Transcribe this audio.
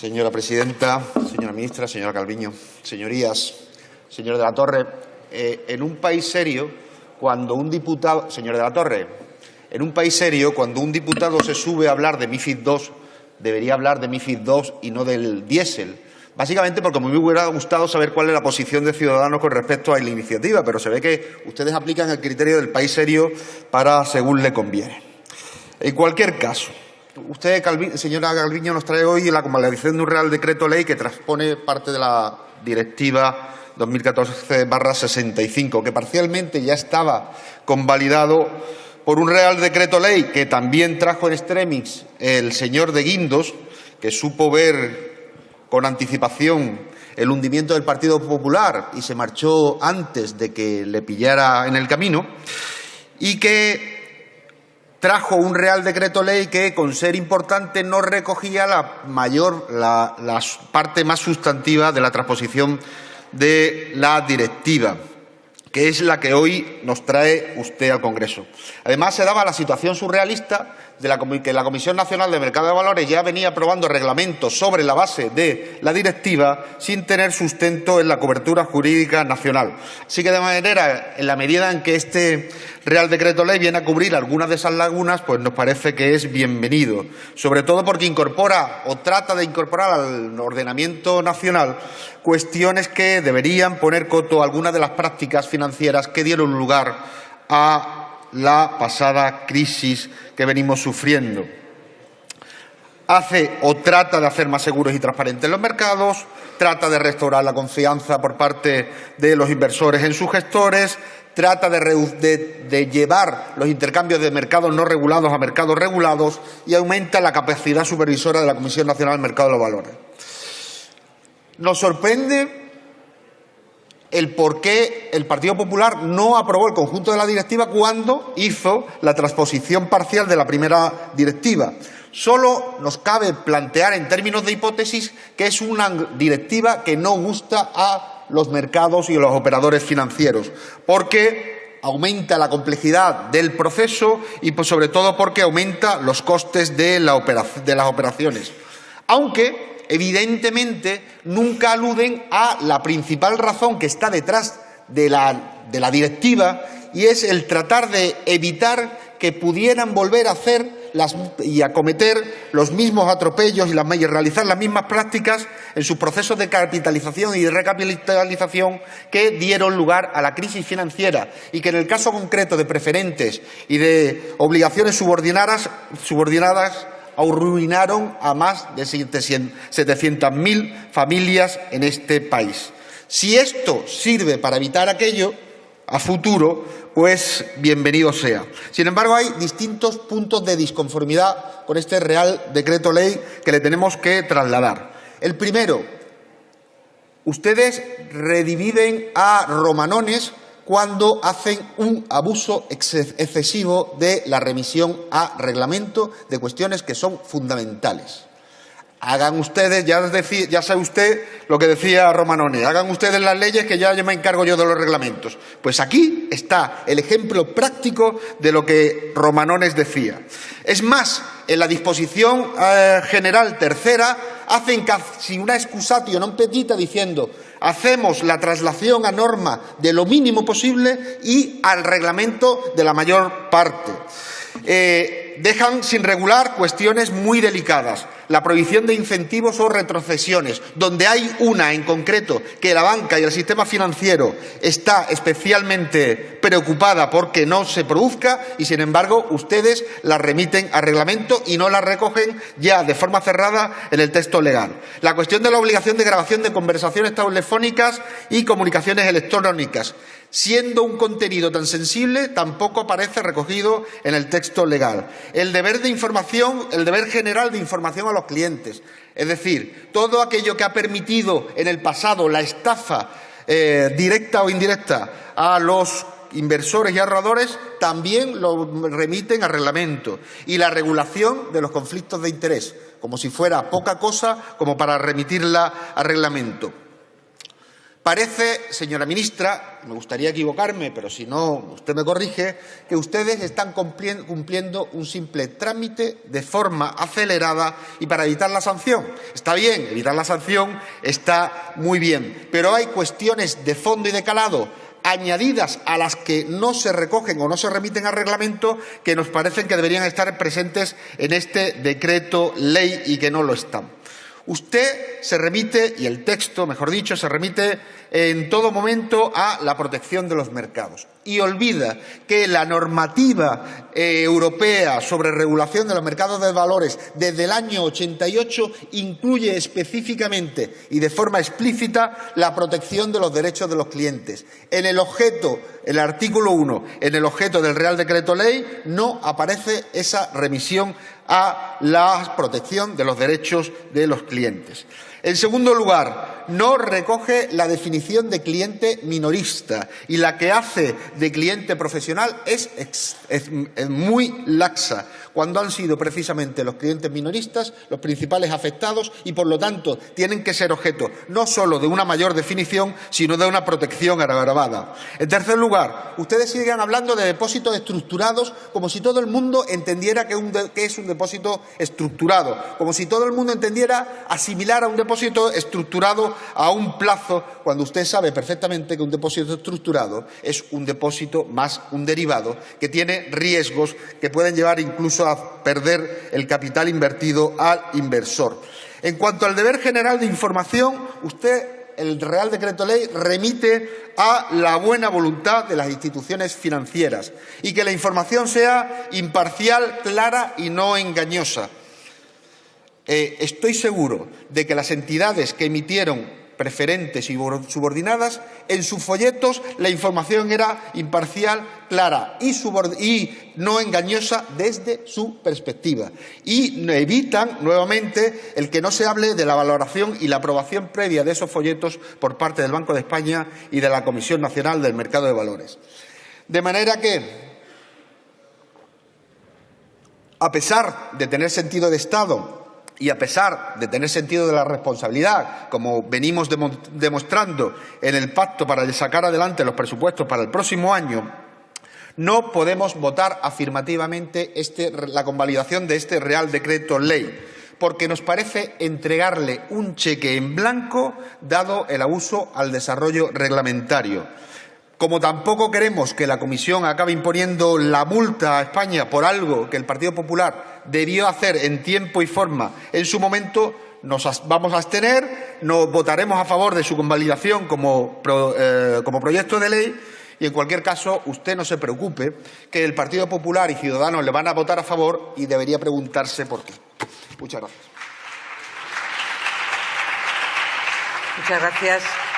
Señora presidenta, señora ministra, señora Calviño, señorías, señor de la Torre, eh, en un país serio, cuando un diputado, señor de la Torre, en un país serio, cuando un diputado se sube a hablar de MIFID II, debería hablar de MIFID II y no del diésel. Básicamente porque me hubiera gustado saber cuál es la posición de Ciudadanos con respecto a la iniciativa, pero se ve que ustedes aplican el criterio del país serio para según le conviene. En cualquier caso, usted, señora Calviño, nos trae hoy la convalidación de un Real Decreto Ley que transpone parte de la Directiva 2014-65, que parcialmente ya estaba convalidado por un Real Decreto Ley que también trajo en extremis el señor de Guindos, que supo ver con anticipación el hundimiento del Partido Popular y se marchó antes de que le pillara en el camino, y que trajo un Real Decreto Ley que, con ser importante, no recogía la mayor, la, parte más sustantiva de la transposición de la directiva que es la que hoy nos trae usted al Congreso. Además, se daba la situación surrealista de la, que la Comisión Nacional de Mercado de Valores ya venía aprobando reglamentos sobre la base de la directiva sin tener sustento en la cobertura jurídica nacional. Así que, de manera, en la medida en que este Real Decreto Ley viene a cubrir algunas de esas lagunas, pues nos parece que es bienvenido, sobre todo porque incorpora o trata de incorporar al ordenamiento nacional cuestiones que deberían poner coto a algunas de las prácticas financieras que dieron lugar a la pasada crisis que venimos sufriendo. Hace o trata de hacer más seguros y transparentes los mercados, trata de restaurar la confianza por parte de los inversores en sus gestores, trata de, llevar los intercambios de mercados no regulados a mercados regulados y aumenta la capacidad supervisora de la Comisión Nacional del Mercado de los Valores. Nos sorprende el por qué el Partido Popular no aprobó el conjunto de la directiva cuando hizo la transposición parcial de la primera directiva. Solo nos cabe plantear en términos de hipótesis que es una directiva que no gusta a los mercados y a los operadores financieros, porque aumenta la complejidad del proceso y, pues, sobre todo, porque aumenta los costes de, las operaciones. Aunque evidentemente nunca aluden a la principal razón que está detrás de la, de la directiva y es el tratar de evitar que pudieran volver a hacer las, y a cometer los mismos atropellos y, realizar las mismas prácticas en sus procesos de capitalización y de recapitalización que dieron lugar a la crisis financiera y que en el caso concreto de preferentes y de obligaciones subordinadas, subordinadas arruinaron a más de 700.000 familias en este país. Si esto sirve para evitar aquello a futuro, pues bienvenido sea. Sin embargo, hay distintos puntos de disconformidad con este Real Decreto Ley que le tenemos que trasladar. El primero, ustedes redividen a romanones cuando hacen un abuso excesivo de la remisión a reglamento de cuestiones que son fundamentales. Hagan ustedes, ya, ya sabe usted lo que decía Romanone, hagan ustedes las leyes que ya me encargo yo de los reglamentos. Pues aquí está el ejemplo práctico de lo que Romanones decía. Es más, en la disposición eh, general tercera hacen casi una excusatio non petita diciendo hacemos la traslación a norma de lo mínimo posible y al reglamento de la mayor parte. Eh, dejan sin regular cuestiones muy delicadas, la prohibición de incentivos o retrocesiones, donde hay una en concreto que la banca y el sistema financiero está especialmente preocupada porque no se produzca y, sin embargo, ustedes la remiten a reglamento y no la recogen ya de forma cerrada en el texto legal. La cuestión de la obligación de grabación de conversaciones telefónicas y comunicaciones electrónicas siendo un contenido tan sensible, tampoco aparece recogido en el texto legal. El deber de información, el deber general de información a los clientes, es decir, todo aquello que ha permitido en el pasado la estafa eh, directa o indirecta a los inversores y ahorradores también lo remiten a reglamento y la regulación de los conflictos de interés, como si fuera poca cosa como para remitirla a reglamento. Parece, señora ministra, me gustaría equivocarme, pero si no, usted me corrige, que ustedes están cumpliendo un simple trámite de forma acelerada y para evitar la sanción. Está bien, evitar la sanción está muy bien, pero hay cuestiones de fondo y de calado añadidas a las que no se recogen o no se remiten al reglamento que nos parecen que deberían estar presentes en este decreto ley y que no lo están. Usted se remite, y el texto, mejor dicho, se remite en todo momento a la protección de los mercados y olvida que la normativa eh, europea sobre regulación de los mercados de valores desde el año 88 incluye específicamente y de forma explícita la protección de los derechos de los clientes. En el objeto, el artículo 1, en el objeto del Real Decreto Ley no aparece esa remisión a la protección de los derechos de los clientes. En segundo lugar, no recoge la definición de cliente minorista y la que hace de cliente profesional es, muy laxa, cuando han sido precisamente los clientes minoristas los principales afectados y, por lo tanto, tienen que ser objeto no solo de una mayor definición, sino de una protección agravada. En tercer lugar, ustedes siguen hablando de depósitos estructurados como si todo el mundo entendiera que, es un depósito estructurado, como si todo el mundo entendiera asimilar a un depósito estructurado a un plazo, cuando usted sabe perfectamente que un depósito estructurado es un depósito más un derivado que tiene riesgos que pueden llevar incluso a perder el capital invertido al inversor. En cuanto al deber general de información, usted el Real Decreto Ley remite a la buena voluntad de las instituciones financieras y que la información sea imparcial, clara y no engañosa. Eh, estoy seguro de que las entidades que emitieron preferentes y subordinadas, en sus folletos la información era imparcial, clara y, no engañosa desde su perspectiva. Y evitan, nuevamente, el que no se hable de la valoración y la aprobación previa de esos folletos por parte del Banco de España y de la Comisión Nacional del Mercado de Valores. De manera que, a pesar de tener sentido de Estado y a pesar de tener sentido de la responsabilidad, como venimos demostrando en el pacto para sacar adelante los presupuestos para el próximo año, no podemos votar afirmativamente este, la convalidación de este Real Decreto Ley, porque nos parece entregarle un cheque en blanco dado el abuso al desarrollo reglamentario. Como tampoco queremos que la Comisión acabe imponiendo la multa a España por algo que el Partido Popular debió hacer en tiempo y forma en su momento, nos vamos a abstener, nos votaremos a favor de su convalidación como, eh, como proyecto de ley y, en cualquier caso, usted no se preocupe, que el Partido Popular y Ciudadanos le van a votar a favor y debería preguntarse por qué. Muchas gracias. Muchas gracias.